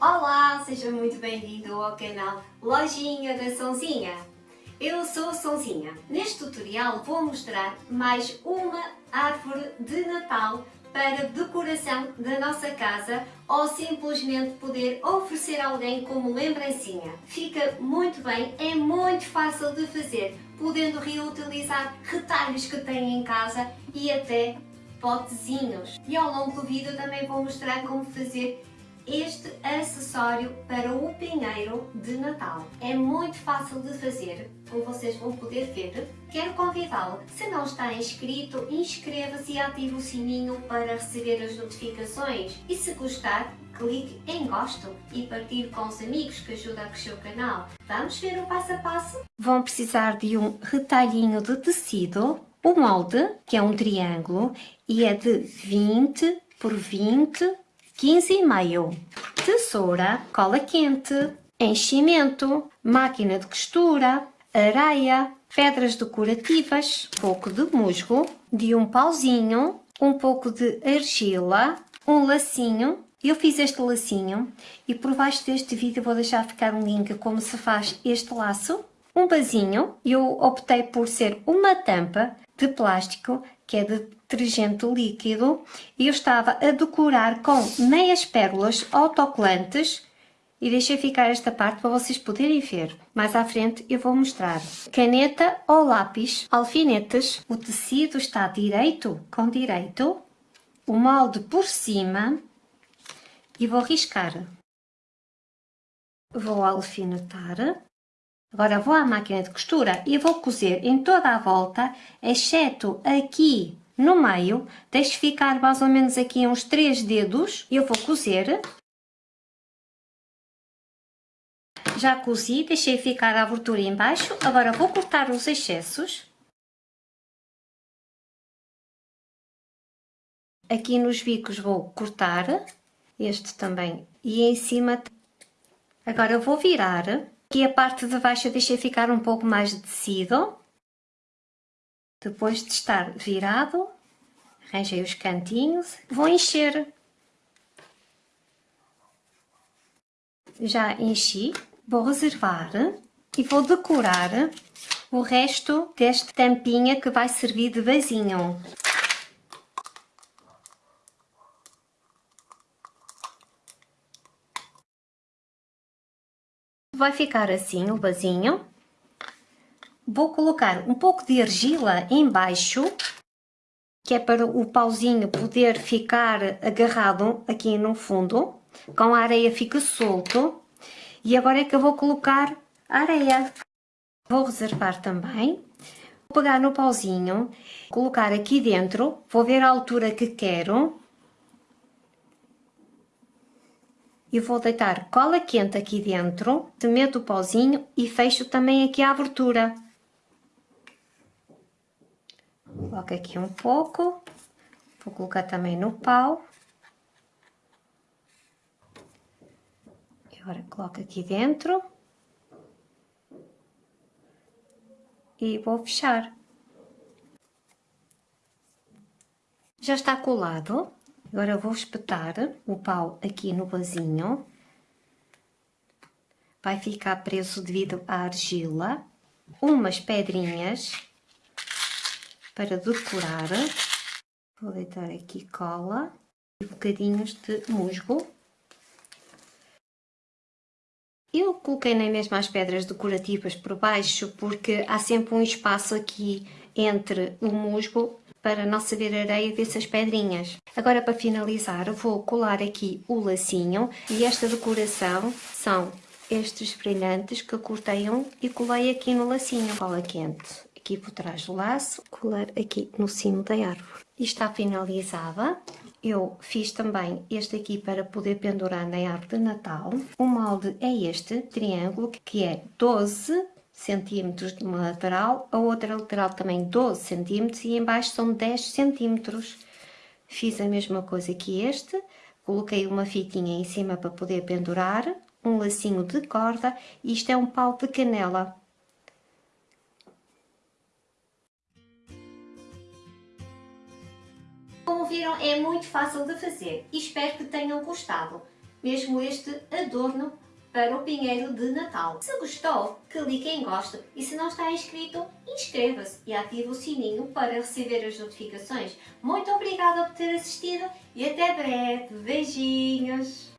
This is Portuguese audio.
Olá, seja muito bem-vindo ao canal Lojinha da Sonzinha. Eu sou a Sonzinha. Neste tutorial vou mostrar mais uma árvore de Natal para decoração da nossa casa ou simplesmente poder oferecer a alguém como lembrancinha. Fica muito bem, é muito fácil de fazer, podendo reutilizar retalhos que têm em casa e até potezinhos. E ao longo do vídeo também vou mostrar como fazer este acessório para o pinheiro de Natal. É muito fácil de fazer, como vocês vão poder ver. Quero convidá-lo, se não está inscrito, inscreva-se e ative o sininho para receber as notificações. E se gostar, clique em gosto e partilhe com os amigos que ajuda a crescer o canal. Vamos ver o passo a passo? Vão precisar de um retalhinho de tecido, o molde, que é um triângulo, e é de 20 por 20 15,5. Tesoura, cola quente, enchimento, máquina de costura, areia, pedras decorativas, pouco de musgo, de um pauzinho, um pouco de argila, um lacinho. Eu fiz este lacinho e por baixo deste vídeo vou deixar ficar um link como se faz este laço. Um vasinho, eu optei por ser uma tampa de plástico que é de detergente líquido e eu estava a decorar com meias pérolas autocolantes e deixei ficar esta parte para vocês poderem ver. Mais à frente eu vou mostrar. Caneta ou lápis, alfinetes, o tecido está direito com direito, o molde por cima e vou riscar. Vou alfinetar Agora vou à máquina de costura e vou cozer em toda a volta, exceto aqui no meio. Deixo ficar mais ou menos aqui uns 3 dedos. Eu vou cozer. Já cozi, deixei ficar a abertura embaixo. Agora vou cortar os excessos. Aqui nos bicos vou cortar, este também, e em cima. Agora vou virar Aqui a parte de baixo deixei ficar um pouco mais de tecido. Depois de estar virado, arranjei os cantinhos, vou encher. Já enchi, vou reservar e vou decorar o resto desta tampinha que vai servir de vasinho. vai ficar assim o vasinho. Vou colocar um pouco de argila embaixo, que é para o pauzinho poder ficar agarrado aqui no fundo, com a areia fica solto. E agora é que eu vou colocar areia. Vou reservar também. Vou pegar no pauzinho, colocar aqui dentro, vou ver a altura que quero e vou deitar cola quente aqui dentro, meto o pauzinho e fecho também aqui a abertura. Coloco aqui um pouco, vou colocar também no pau. Agora coloco aqui dentro. E vou fechar. Já está colado. Agora vou espetar o pau aqui no vasinho. Vai ficar preso devido à argila. Umas pedrinhas para decorar. Vou deitar aqui cola e bocadinhos de musgo. Eu coloquei nem mesmo as pedras decorativas por baixo porque há sempre um espaço aqui entre o musgo para não se ver areia dessas pedrinhas. Agora para finalizar vou colar aqui o lacinho e esta decoração são estes brilhantes que cortei um e colei aqui no lacinho. Cola quente aqui por trás do laço, colar aqui no cimo da árvore. E está finalizada. Eu fiz também este aqui para poder pendurar na árvore de Natal. O molde é este, triângulo, que é 12 centímetros de uma lateral, a outra lateral também 12 centímetros e embaixo são 10 centímetros. Fiz a mesma coisa que este, coloquei uma fitinha em cima para poder pendurar, um lacinho de corda e isto é um pau de canela. Viram, é muito fácil de fazer e espero que tenham gostado. mesmo este adorno para o pinheiro de Natal. Se gostou, clique em gosto e se não está inscrito, inscreva-se e ative o sininho para receber as notificações. Muito obrigada por ter assistido e até breve. Beijinhos!